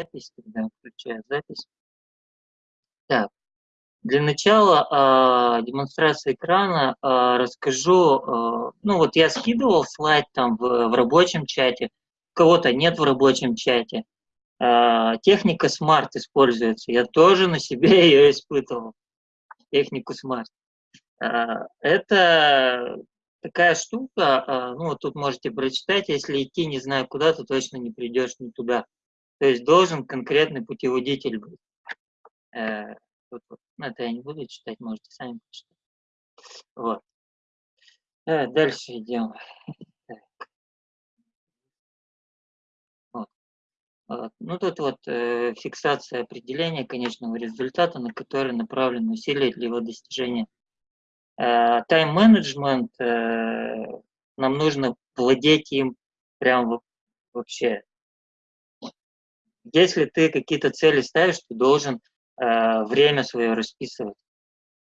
запись, тогда включаю запись. Так, для начала э, демонстрации экрана э, расскажу, э, ну вот я скидывал слайд там в, в рабочем чате, кого-то нет в рабочем чате. Э, техника Smart используется, я тоже на себе ее испытывал, технику Smart. Э, это такая штука, ну вот тут можете прочитать, если идти не знаю куда, то точно не придешь не туда. То есть должен конкретный путеводитель быть. Э, вот. Ну, это я не буду читать, можете сами почитать. Вот. А, дальше идем. Вот. Ну, тут вот э, фиксация определения конечного результата, на который направлены усилия для его достижения. Э, тайм-менеджмент, э, нам нужно владеть им прям вообще. Если ты какие-то цели ставишь, ты должен Э, время свое расписывать.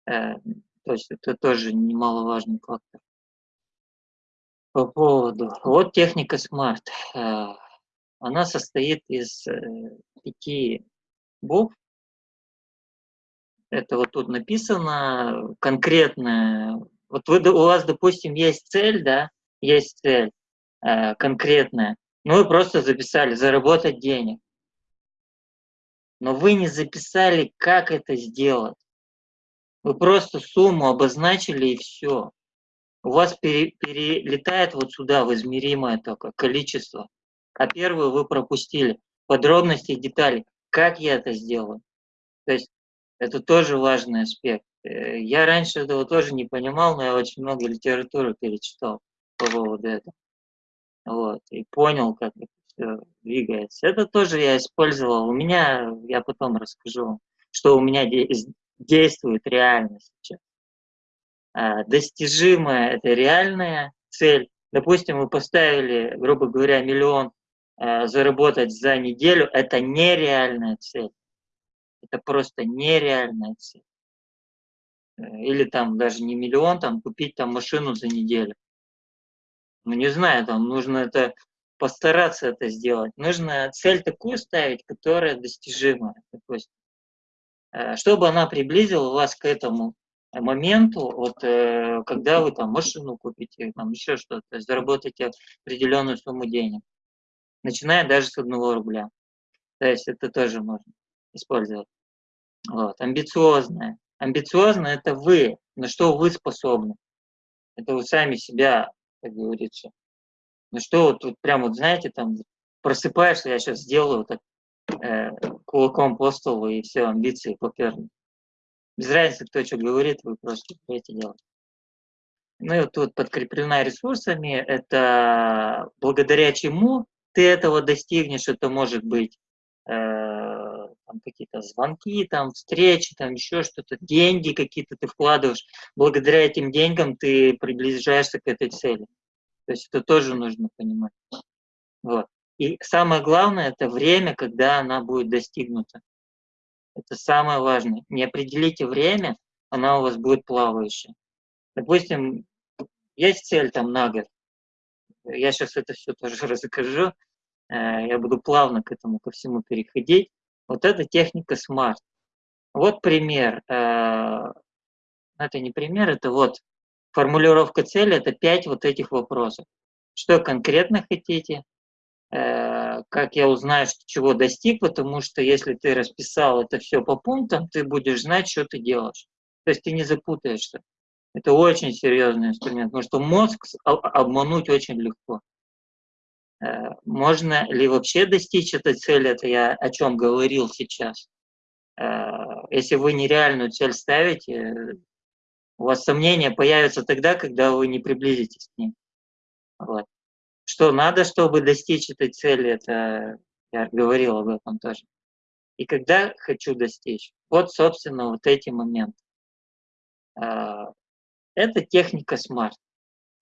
Э, то есть это тоже немаловажный фактор. По поводу... Вот техника Smart. Э, она состоит из пяти букв. Это вот тут написано конкретное. Вот вы, у вас, допустим, есть цель, да, есть цель конкретная. Ну, вы просто записали заработать денег но вы не записали, как это сделать. Вы просто сумму обозначили и все. У вас пере, перелетает вот сюда в измеримое только количество. А первую вы пропустили. Подробности и детали. Как я это сделаю? То есть это тоже важный аспект. Э, я раньше этого тоже не понимал, но я очень много литературы перечитал по поводу этого. Вот, и понял, как это двигается. Это тоже я использовал. У меня, я потом расскажу, что у меня действует реально сейчас. А, достижимая – это реальная цель. Допустим, вы поставили, грубо говоря, миллион а, заработать за неделю. Это нереальная цель. Это просто нереальная цель. Или там даже не миллион, там купить там машину за неделю. Ну, не знаю, там нужно это постараться это сделать. Нужно цель такую ставить, которая достижимая, допустим. Э, чтобы она приблизила вас к этому моменту, вот, э, когда вы там машину купите, там еще что-то, заработаете определенную сумму денег, начиная даже с одного рубля. То есть это тоже можно использовать. Вот. Амбициозное. Амбициозно – это вы, на что вы способны. Это вы сами себя, как говорится, ну что вот, вот прям вот, знаете, там просыпаешься, я сейчас сделаю так, э, кулаком по столу, и все, амбиции поперли. Без разницы, кто что говорит, вы просто будете делать. Ну и вот тут подкреплена ресурсами, это благодаря чему ты этого достигнешь, это может быть э, какие-то звонки, там, встречи, там, еще что-то, деньги какие-то ты вкладываешь. Благодаря этим деньгам ты приближаешься к этой цели. То есть это тоже нужно понимать. Вот. И самое главное – это время, когда она будет достигнута. Это самое важное. Не определите время, она у вас будет плавающая. Допустим, есть цель там на год. Я сейчас это все тоже расскажу. Э, я буду плавно к этому, ко всему переходить. Вот это техника SMART. Вот пример. Э, это не пример, это вот Формулировка цели – это пять вот этих вопросов. Что конкретно хотите? Э, как я узнаю, что чего достиг? Потому что если ты расписал это все по пунктам, ты будешь знать, что ты делаешь. То есть ты не запутаешься. Это очень серьезный инструмент, потому что мозг обмануть очень легко. Э, можно ли вообще достичь этой цели? Это я о чем говорил сейчас. Э, если вы нереальную цель ставите, у вас сомнения появятся тогда, когда вы не приблизитесь к ним. Вот. Что надо, чтобы достичь этой цели, это я говорил об этом тоже. И когда хочу достичь, вот, собственно, вот эти моменты. А, это техника SMART,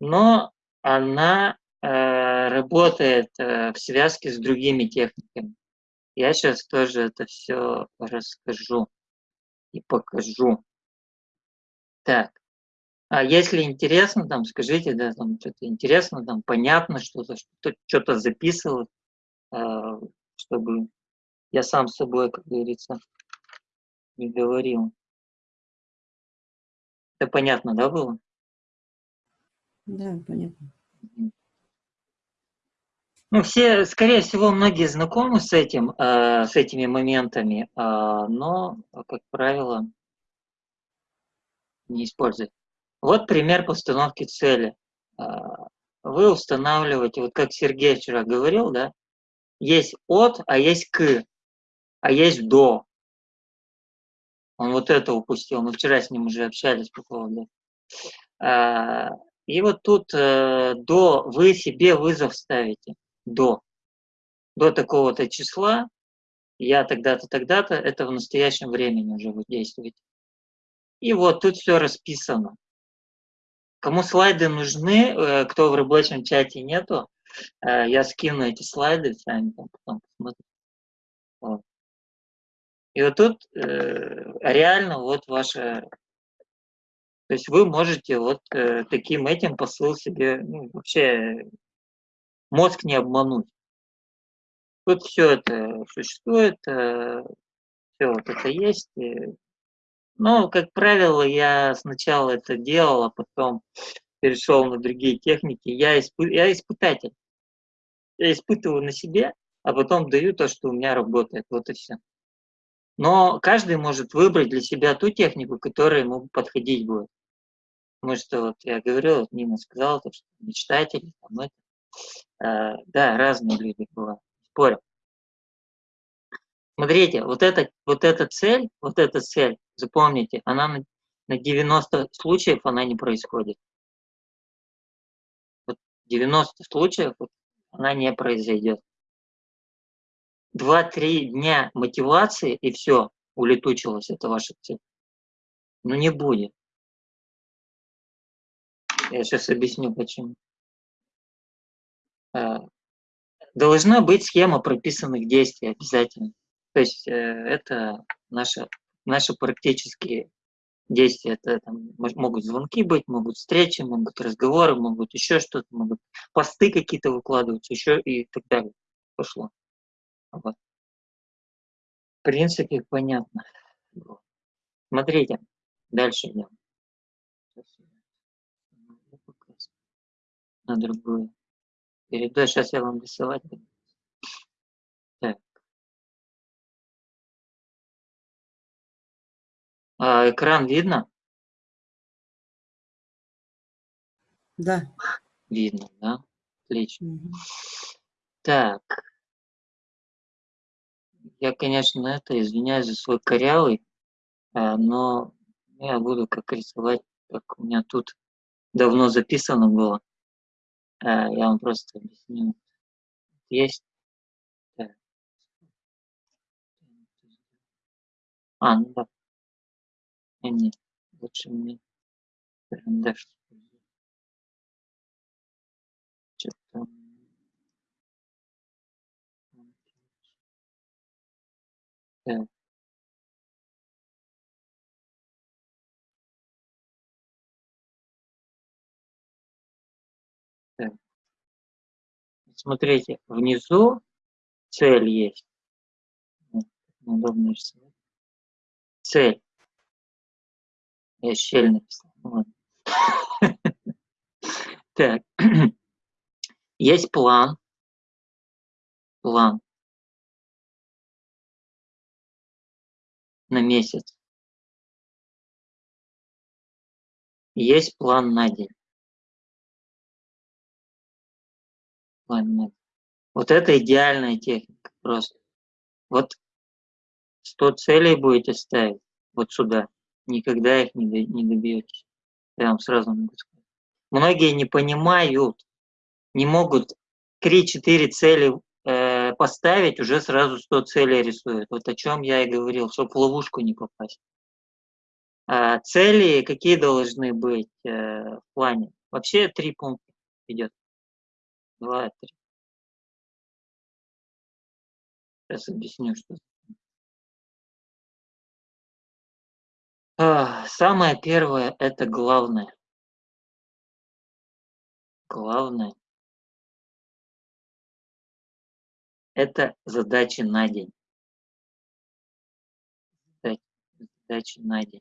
но она а, работает а, в связке с другими техниками. Я сейчас тоже это все расскажу и покажу. Так. А если интересно, там, скажите, да, там что-то интересно, там, понятно что-то, что-то записывать, э, чтобы Я сам с собой, как говорится, не говорил. Это понятно, да, было? Да, понятно. Ну, все, скорее всего, многие знакомы с этим, э, с этими моментами, э, но, как правило, не используют. Вот пример постановки цели. Э, вы устанавливаете, вот как Сергей вчера говорил, да, есть от, а есть к, а есть до. Он вот это упустил, мы вчера с ним уже общались по поводу. Э, и вот тут э, до вы себе вызов ставите до, до такого-то числа, я тогда-то, тогда-то, это в настоящем времени уже будет действовать. И вот тут все расписано. Кому слайды нужны, э, кто в рабочем чате нету, э, я скину эти слайды, сами потом посмотрите. Вот. И вот тут э, реально вот ваше... То есть вы можете вот таким этим посыл себе ну, вообще мозг не обмануть. Тут все это существует, все вот это есть. Но, как правило, я сначала это делал, а потом перешел на другие техники. Я, испы... я испытатель. Я испытываю на себе, а потом даю то, что у меня работает. Вот и все. Но каждый может выбрать для себя ту технику, которая ему подходить будет. Потому что вот я говорил, вот Нина сказала, то, что мечтатели, там это. Э, да, разные люди бывают, спорю. Смотрите, вот, это, вот эта цель, вот эта цель, запомните, она на, на 90 случаев она не происходит. Вот 90 случаев она не произойдет. Два-три дня мотивации и все, улетучилась эта ваша цель. Но не будет. Я сейчас объясню почему. Э, должна быть схема прописанных действий обязательно. То есть э, это наши, наши практические действия. Это там, могут звонки быть, могут встречи, могут разговоры, могут еще что-то, могут посты какие-то выкладывать, еще и так далее. Пошло. Вот. В принципе, понятно. Смотрите, дальше идем. На другую. Передаю, сейчас я вам рисовать Так. А, экран видно? Да. Видно, да? Отлично. Угу. Так. Я, конечно, это извиняюсь за свой корявый, а, но я буду как рисовать, как у меня тут давно записано было. А, я вам просто объясню. Есть. А, ну да. Не, лучше мне карандаш. Что-то... Так. Смотрите, внизу цель есть. Цель. Я щель написал. Вот. Так. Есть план. План. На месяц. Есть план на день. Ладно. Вот это идеальная техника просто. Вот 100 целей будете ставить вот сюда, никогда их не, не добьетесь. Вам сразу могу сказать. Многие не понимают, не могут 3-4 цели э, поставить, уже сразу 100 целей рисуют. Вот о чем я и говорил, чтобы в ловушку не попасть. А цели какие должны быть э, в плане? Вообще три пункта идет два, три. Сейчас объясню, что. Самое первое – это главное. Главное – это задачи на день. задачи на день.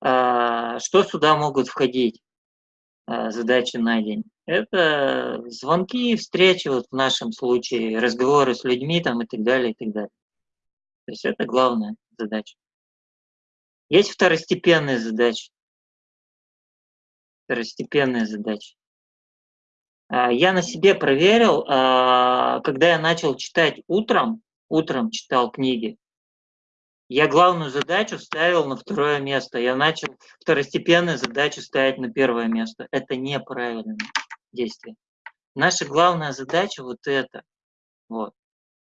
А, что сюда могут входить а, задачи на день? Это звонки, встречи, вот в нашем случае, разговоры с людьми там и так далее, и так далее. То есть это главная задача. Есть второстепенные задачи. Второстепенные задачи. А, я на себе проверил, когда я начал читать утром, утром читал книги, я главную задачу ставил на второе место. Я начал второстепенные задачи ставить на первое место. Это неправильное действие. Наша главная задача вот это. Вот.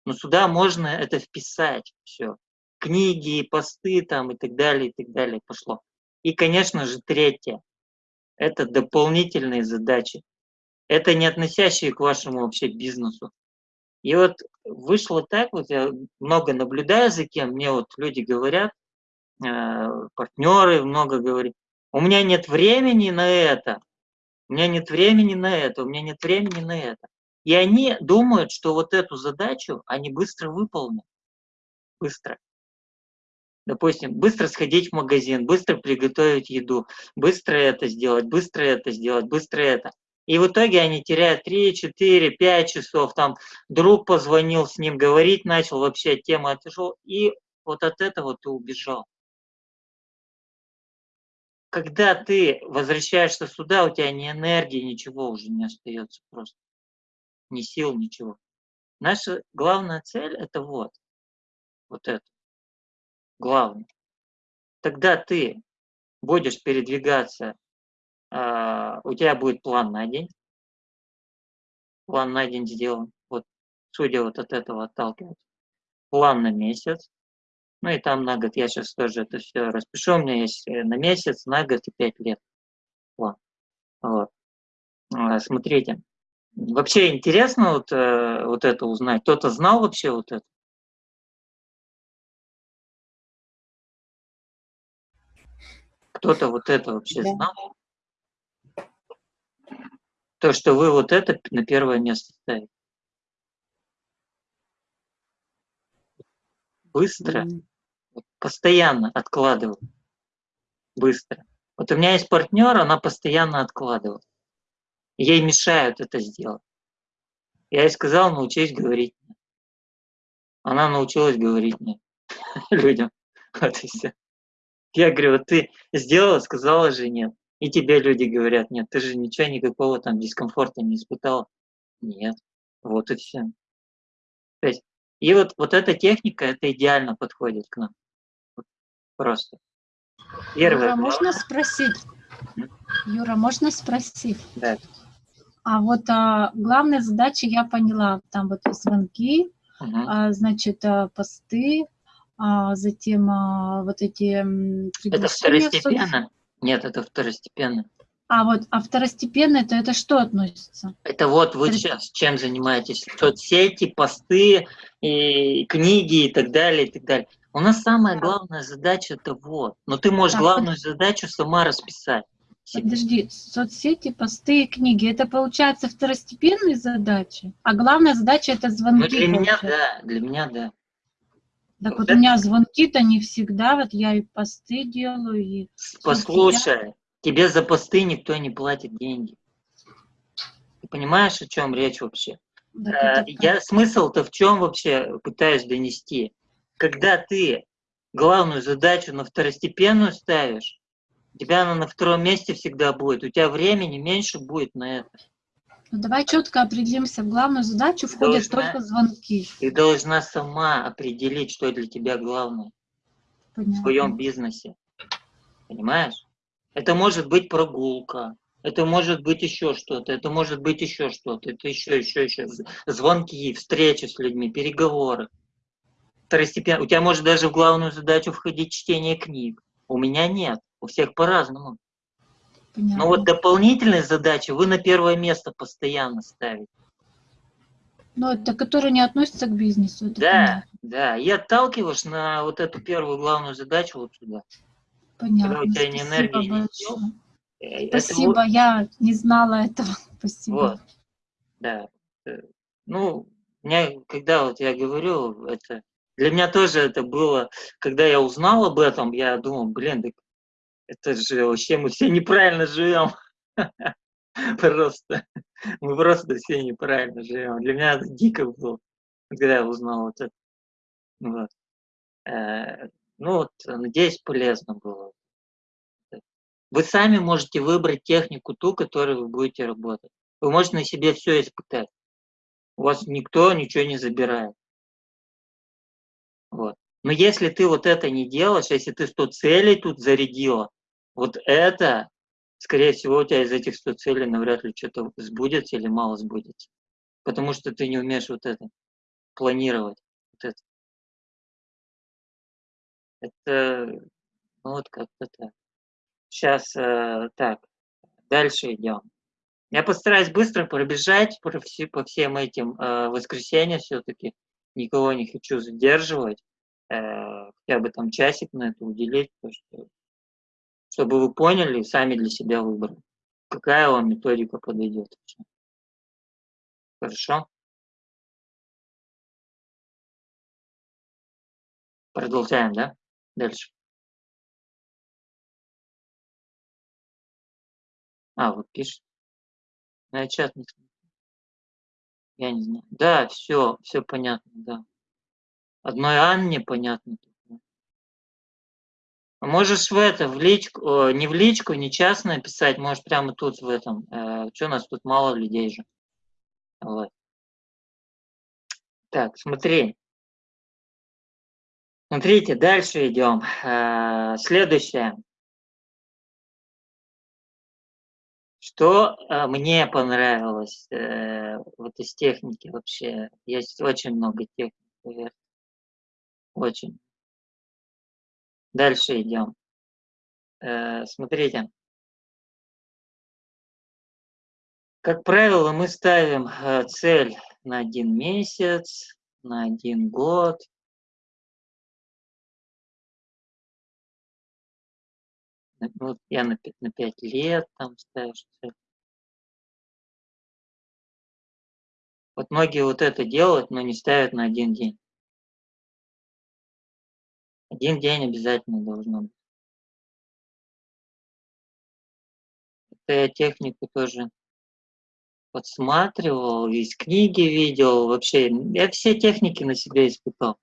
Но сюда можно это вписать. Все. Книги, посты там и так далее, и так далее пошло. И, конечно же, третье. Это дополнительные задачи. Это не относящие к вашему вообще бизнесу. И вот вышло так, вот я много наблюдаю за кем, мне вот люди говорят, э, партнеры много говорят, у меня нет времени на это, у меня нет времени на это, у меня нет времени на это. И они думают, что вот эту задачу они быстро выполнят. Быстро. Допустим, быстро сходить в магазин, быстро приготовить еду, быстро это сделать, быстро это сделать, быстро это. И в итоге они теряют 3, 4, 5 часов. Там друг позвонил с ним, говорить начал, вообще тема отошел. И вот от этого ты убежал. Когда ты возвращаешься сюда, у тебя ни энергии, ничего уже не остается просто. Ни сил, ничего. Наша главная цель – это вот. Вот это. Главное. Тогда ты будешь передвигаться а, у тебя будет план на день. План на день сделан. Вот, судя вот от этого отталкиваться. План на месяц. Ну и там на год. Я сейчас тоже это все распишу. У меня есть э, на месяц, на год и пять лет. План. Вот. А, смотрите. Вообще интересно вот, э, вот это узнать. Кто-то знал вообще вот это? Кто-то вот это вообще знал? То, что вы вот это на первое место ставите. Быстро, mm -hmm. Постоянно откладываю. Быстро. Вот у меня есть партнер, она постоянно откладывает. Ей мешают это сделать. Я ей сказал, научись говорить. Она научилась говорить нет людям. Вот и все. Я говорю, вот ты сделала, сказала же нет. И тебе люди говорят, нет, ты же ничего, никакого там дискомфорта не испытал. Нет, вот и все. То есть, и вот, вот эта техника, это идеально подходит к нам. Просто. Первое. Юра, можно спросить? Юра, можно спросить? Да. А вот а, главная задача я поняла, там вот звонки, угу. а, значит, а, посты, а, затем а, вот эти Это второстепенно. Нет, это второстепенно. А вот, а второстепенно это, это что относится? Это вот вы сейчас чем занимаетесь? Соцсети, посты, и книги и так далее, и так далее. У нас самая главная задача это вот. Но ты можешь так, главную задачу сама расписать. Подожди, соцсети, посты и книги, это получается второстепенные задачи? А главная задача это звонки? Ну, для меня да, для меня да. Так вот, вот у меня звонки-то не всегда, вот я и посты делаю, и... Послушай, я... тебе за посты никто не платит деньги. Ты понимаешь, о чем речь вообще? Да, э, я смысл-то в чем вообще пытаюсь донести? Когда ты главную задачу на второстепенную ставишь, у тебя она на втором месте всегда будет, у тебя времени меньше будет на это. Ну, давай четко определимся. В главную задачу входят должна, только звонки. Ты должна сама определить, что для тебя главное Понятно. в своем бизнесе. Понимаешь? Это может быть прогулка, это может быть еще что-то, это может быть еще что-то, это еще, еще, еще. Звонки, встречи с людьми, переговоры. Второстепенно. У тебя может даже в главную задачу входить чтение книг. У меня нет. У всех по-разному. Но вот дополнительные задачи вы на первое место постоянно ставите. Ну, это которые не относятся к бизнесу. да, понятно. да. И отталкиваешь на вот эту первую главную задачу вот сюда. Понятно. Когда у тебя Спасибо не не сил. Спасибо, это... я не знала этого. Спасибо. Вот, да. Э, ну, меня, когда вот я говорю, это для меня тоже это было, когда я узнал об этом, я думал, блин, так это же вообще мы все неправильно живем. Просто. Мы просто все неправильно живем. Для меня это дико было, когда я узнал вот это. Вот. Э, ну вот, надеюсь, полезно было. Вы сами можете выбрать технику ту, которой вы будете работать. Вы можете на себе все испытать. У вас никто ничего не забирает. Вот. Но если ты вот это не делаешь, если ты 100 целей тут зарядила, вот это, скорее всего, у тебя из этих 100 целей навряд ли что-то сбудется или мало сбудется. Потому что ты не умеешь вот это планировать. Вот это. это ну вот как-то так. Сейчас э, так, дальше идем. Я постараюсь быстро пробежать по, по всем этим э, воскресеньям все-таки. Никого не хочу задерживать. Э, хотя бы там часик на это уделить, что, чтобы вы поняли сами для себя выбрали, какая вам методика подойдет. Хорошо? Продолжаем, да? Дальше. А, вот пишет. Я чат не смотрю. Я не знаю. Да, все, все понятно, да. Одной Анне понятно. А можешь в это, в личку, не в личку, не частно писать, можешь прямо тут в этом. Э, что у нас тут мало людей же. Вот. Так, смотри. Смотрите, дальше идем. Э, следующее. Что э, мне понравилось э, вот из техники вообще? Есть очень много техник. Очень. Дальше идем. Э, смотрите. Как правило, мы ставим цель на один месяц, на один год. Вот я на, на 5 лет там ставишь. Вот многие вот это делают, но не ставят на один день. Один день обязательно должно быть. Это я технику тоже подсматривал, из книги видел, вообще, я все техники на себе испытал.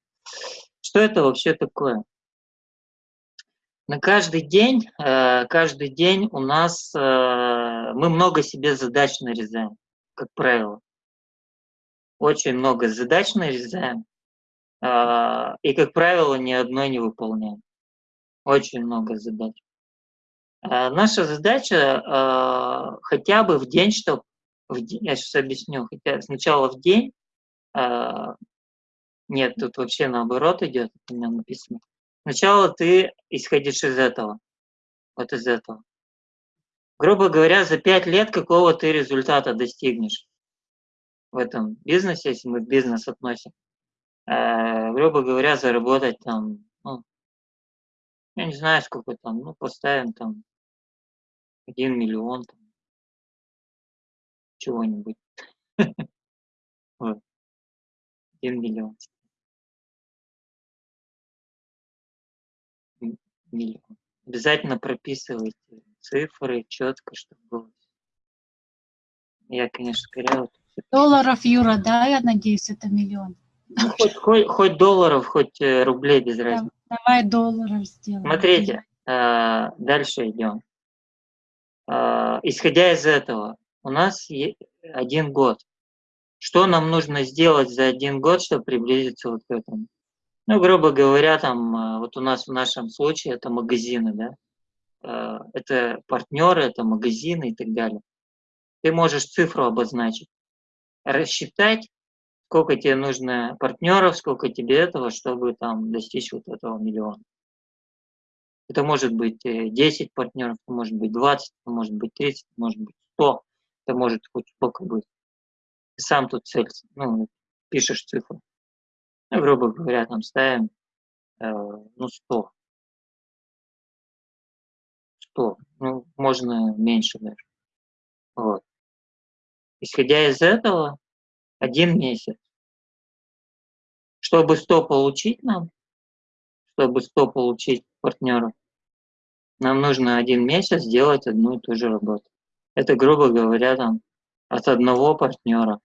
Что это вообще такое? На каждый день, э, каждый день у нас, э, мы много себе задач нарезаем, как правило. Очень много задач нарезаем. А, и, как правило, ни одной не выполняем. Очень много задач. Наша задача хотя бы в день, чтобы... Я сейчас объясню. Хотя сначала в день... Нет, тут вообще наоборот идет, у меня написано. Сначала ты исходишь из этого. Вот из этого. Грубо говоря, за пять лет какого ты результата достигнешь в этом бизнесе, если мы бизнес относим э, грубо говоря, заработать там, ну, я не знаю, сколько там, ну, поставим там один миллион там, чего-нибудь. Один миллион. Миллион. Обязательно прописывайте цифры четко, чтобы было. Я, конечно, скорее... Долларов, Юра, да, я надеюсь, это миллион. Ну, хоть, хоть, хоть долларов, хоть э, рублей без разницы. Давай долларов сделаем. Смотрите, э, дальше идем. Э, исходя из этого, у нас один год. Что нам нужно сделать за один год, чтобы приблизиться вот к этому? Ну, грубо говоря, там, вот у нас в нашем случае это магазины, да, это партнеры, это магазины и так далее. Ты можешь цифру обозначить, рассчитать, сколько тебе нужно партнеров, сколько тебе этого, чтобы там достичь вот этого миллиона. Это может быть 10 э, партнеров, это может быть 20, это может быть 30, это может быть 100, это может хоть сколько быть. Ты сам тут цель, ну, пишешь цифру. Ну, грубо говоря, там ставим, э, ну, 100. 100, ну, можно меньше даже. Вот. Исходя из этого, один месяц. Чтобы 100 получить нам, чтобы 100 получить партнеров, нам нужно один месяц делать одну и ту же работу. Это, грубо говоря, там, от одного партнера.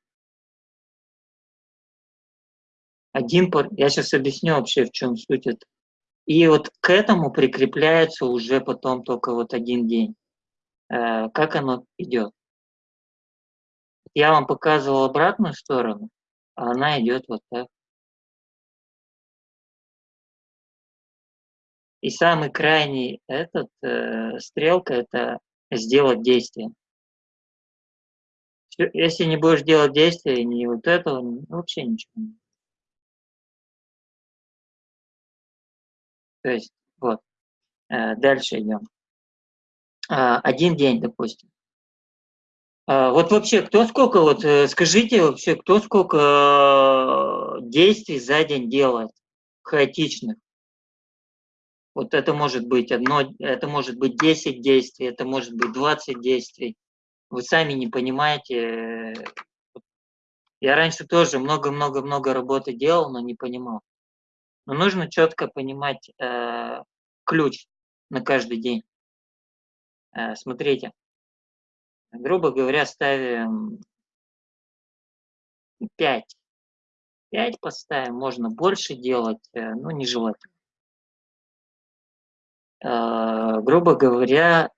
Один пар... Я сейчас объясню вообще, в чем суть это. И вот к этому прикрепляется уже потом только вот один день. Э, как оно идет? Я вам показывал обратную сторону, а она идет вот так. И самый крайний этот э, стрелка это сделать действие. Если не будешь делать действия, ни вот этого, вообще ничего. То есть, вот. Э, дальше идем. А, один день, допустим. А, вот вообще, кто сколько, вот э, скажите вообще, кто сколько э, действий за день делает, хаотичных? Вот это может быть одно, это может быть 10 действий, это может быть 20 действий. Вы сами не понимаете. Я раньше тоже много-много-много работы делал, но не понимал. Но нужно четко понимать э, ключ на каждый день. Э, смотрите, грубо говоря, ставим 5. 5 поставим, можно больше делать, э, но нежелательно. Э, грубо говоря,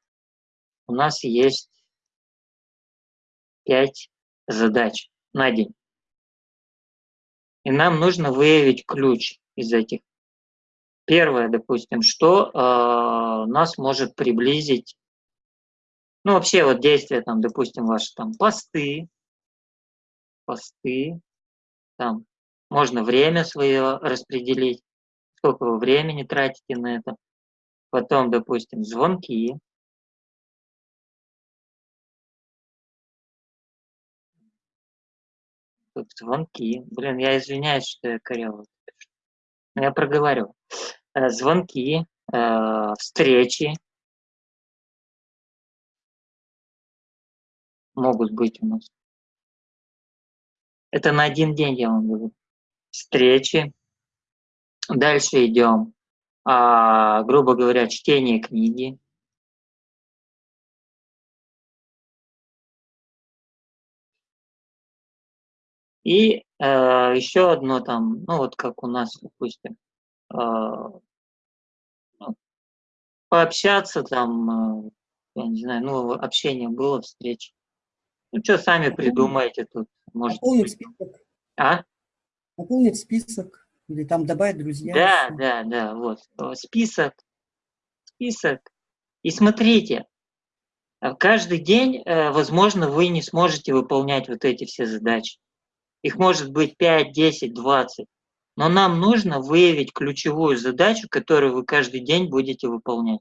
у нас есть 5 задач на день. И нам нужно выявить ключ из этих. Первое, допустим, что э, нас может приблизить ну, вообще вот действия, там, допустим, ваши там посты, посты, там, можно время свое распределить, сколько вы времени тратите на это. Потом, допустим, звонки. Тут звонки. Блин, я извиняюсь, что я коряво я проговорю. Э, звонки, э, встречи, могут быть у нас. Это на один день, я вам говорю. Встречи. Дальше идем. А, грубо говоря, чтение книги. И э, еще одно там, ну вот как у нас, допустим, э, ну, пообщаться там, э, я не знаю, ну общение было, встреча. Ну, что сами придумаете тут? Может Наполнить список. А? Наполнить список. Или там добавить друзья. Да, да, да, вот. Список. Список. И смотрите, а каждый день, э, возможно, вы не сможете выполнять вот эти все задачи. Их может быть 5, 10, 20. Но нам нужно выявить ключевую задачу, которую вы каждый день будете выполнять.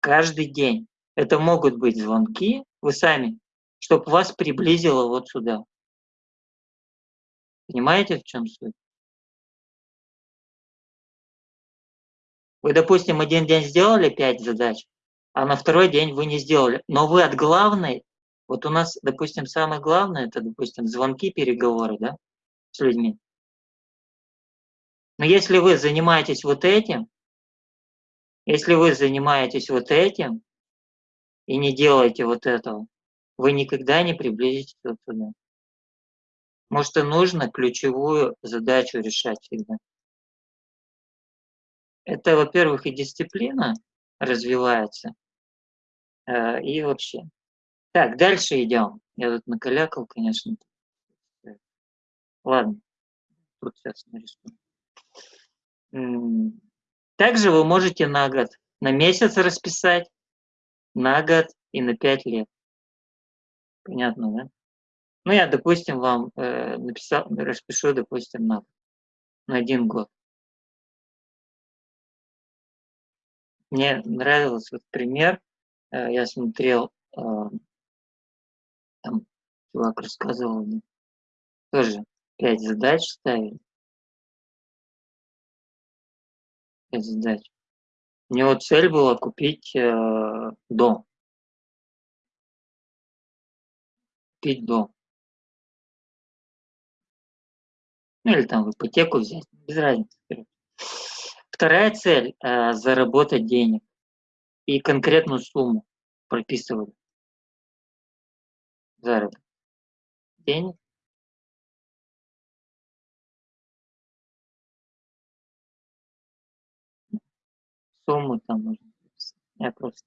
Каждый день. Это могут быть звонки, вы сами, чтобы вас приблизило вот сюда. Понимаете, в чем суть? Вы, допустим, один день сделали пять задач, а на второй день вы не сделали. Но вы от главной, вот у нас, допустим, самое главное, это, допустим, звонки, переговоры, да, с людьми. Но если вы занимаетесь вот этим, если вы занимаетесь вот этим, и не делаете вот этого, вы никогда не приблизитесь вот туда. Может, и нужно ключевую задачу решать всегда. Это, во-первых, и дисциплина развивается, э, и вообще. Так, дальше идем. Я тут накалякал, конечно. Ладно, тут сейчас нарисую. Также вы можете на год, на месяц расписать, на год и на пять лет. Понятно, да? Ну, я, допустим, вам э, написал, распишу, допустим, на, на один год. Мне нравился вот пример. Э, я смотрел, э, чувак рассказывал мне, тоже пять задач ставили. Пять задач. У него цель была купить э, дом. купить дом. Ну или там в ипотеку взять, без разницы. Вторая цель э, – заработать денег. И конкретную сумму прописывали. Заработок денег. Сумму там можно. Я просто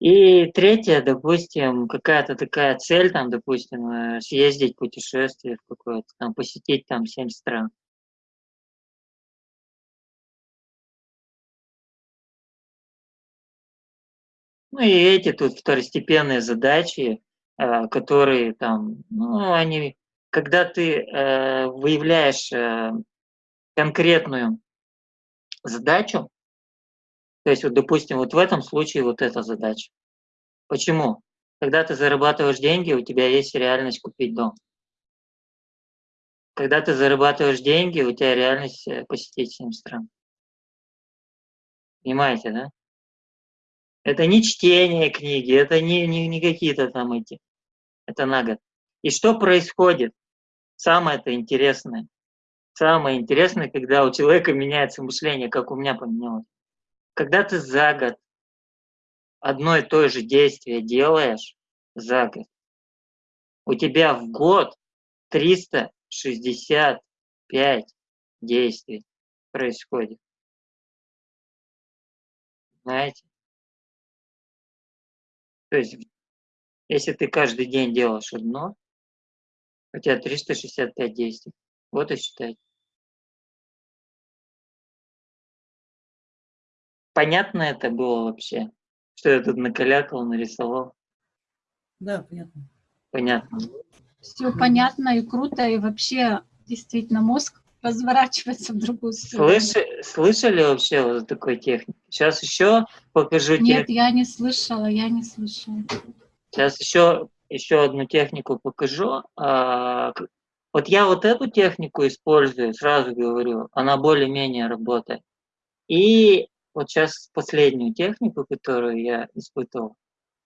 и третье, допустим, какая-то такая цель, там, допустим, э, съездить путешествие в какое-то, там, посетить там семь стран. Ну и эти тут второстепенные задачи, которые там, ну, они, когда ты э, выявляешь э, конкретную задачу, то есть, вот, допустим, вот в этом случае вот эта задача. Почему? Когда ты зарабатываешь деньги, у тебя есть реальность купить дом. Когда ты зарабатываешь деньги, у тебя реальность э, посетить 7 стран. Понимаете, да? Это не чтение книги, это не, не, не какие-то там эти. Это на год. И что происходит? Самое это интересное. Самое интересное, когда у человека меняется мышление, как у меня поменялось. Когда ты за год одно и то же действие делаешь за год, у тебя в год 365 действий происходит. Знаете? То есть, если ты каждый день делаешь одно, у тебя 365 действий. Вот и считай. Понятно это было вообще? Что я тут накалякал, нарисовал? Да, понятно. Понятно. Все понятно и круто, и вообще действительно мозг разворачивается в другую сторону. Слышали, слышали вообще вот такой техники? Сейчас еще покажу. Нет, тех... я не слышала, я не слышала. Сейчас еще, еще одну технику покажу. А, вот я вот эту технику использую, сразу говорю, она более-менее работает. И вот сейчас последнюю технику, которую я испытывал,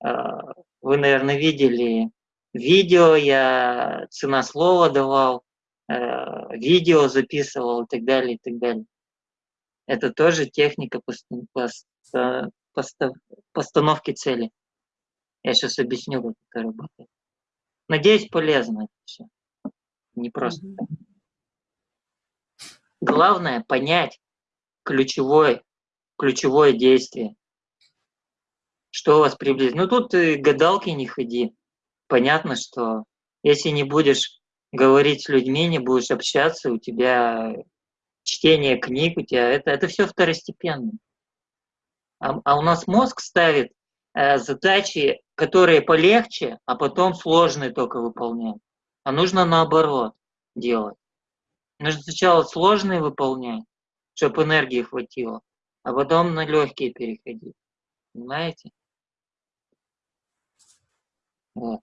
а, вы, наверное, видели видео, я цена слова давал, видео записывал и так далее, и так далее. Это тоже техника постановки цели. Я сейчас объясню, как это работает. Надеюсь, полезно это все. Не просто. Главное понять ключевой ключевое действие. Что вас приблизит? Ну тут гадалки не ходи. Понятно, что если не будешь говорить с людьми, не будешь общаться, у тебя чтение книг, у тебя это, это все второстепенно. А, а у нас мозг ставит э, задачи, которые полегче, а потом сложные только выполнять. А нужно наоборот делать. Нужно сначала сложные выполнять, чтобы энергии хватило, а потом на легкие переходить. Понимаете? Вот.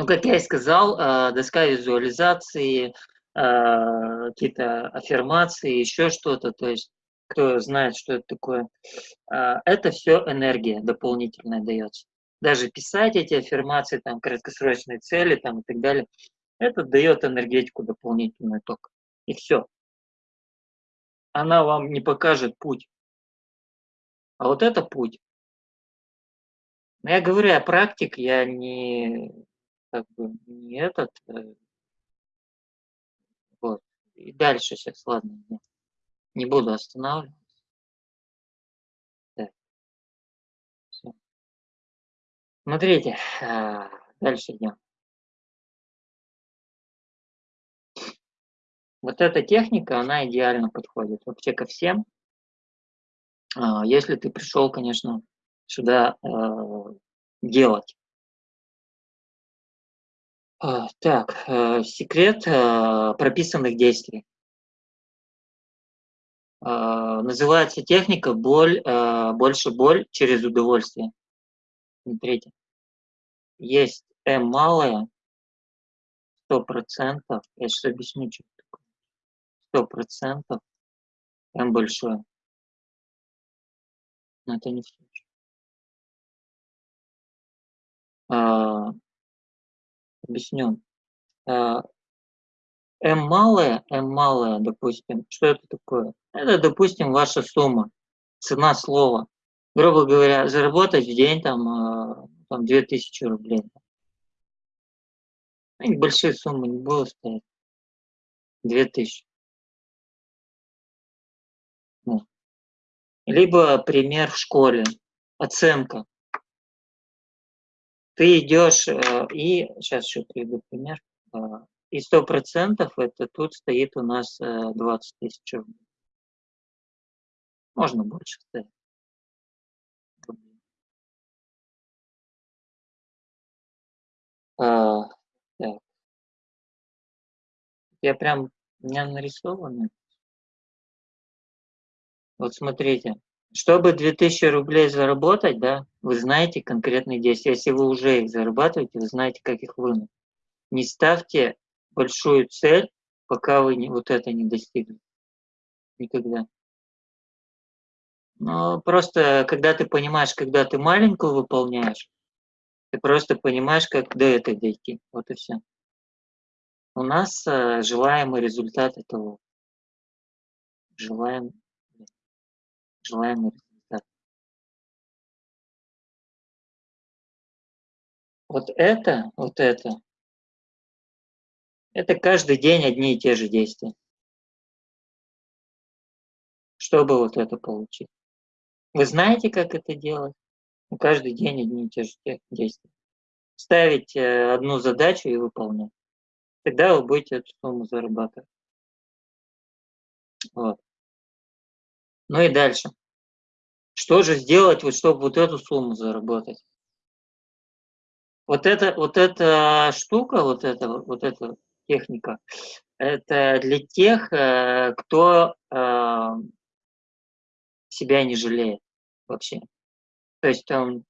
Ну, как я и сказал, э, доска визуализации, э, какие-то аффирмации, еще что-то, то есть кто знает, что это такое, э, это все энергия дополнительная дается. Даже писать эти аффирмации, там, краткосрочные цели, там, и так далее, это дает энергетику дополнительную только. И все она вам не покажет путь. А вот это путь. Но я говорю, я практик, я не, как бы, не этот. Э, вот. И дальше сейчас, ладно, не, буду останавливаться. Так. Все. Смотрите, а, дальше идем. Вот эта техника, она идеально подходит вообще ко всем. А, если ты пришел, конечно, сюда э, делать. А, так, э, секрет э, прописанных действий. Называется техника боль, больше боль через удовольствие. Смотрите. Есть М сто процентов. Я сейчас объясню, что сто процентов М большое. Но это не все. А, объясню. М малая, М малая, допустим, что это такое? Это, допустим, ваша сумма, цена слова. Грубо говоря, заработать в день там, там 2000 рублей. Ну, большие суммы не буду стоять. 2000. Ну. Либо пример в школе. Оценка. Ты идешь э, и... Сейчас еще приведу пример. Э, и сто процентов это тут стоит у нас 20 э, тысяч рублей. Можно больше ставить. А. Я прям, у меня нарисовано. Вот смотрите, чтобы 2000 рублей заработать, да, вы знаете конкретные действия. Если вы уже их зарабатываете, вы знаете, как их вынуть. Не ставьте большую цель, пока вы не, вот это не достигли. Никогда. Но просто, когда ты понимаешь, когда ты маленькую выполняешь, ты просто понимаешь, как до этого дойти. Вот и все. У нас э, желаемый результат этого. Желаем, желаемый результат. Вот это, вот это, это каждый день одни и те же действия. Чтобы вот это получить. Вы знаете, как это делать? Ну, каждый день одни и те же действия. Ставить э, одну задачу и выполнять тогда вы будете эту сумму зарабатывать. Вот. Ну и дальше. Что же сделать, вот, чтобы вот эту сумму заработать? Вот эта, вот эта штука, вот эта, вот эта техника, это для тех, э, кто э, себя не жалеет вообще. То есть он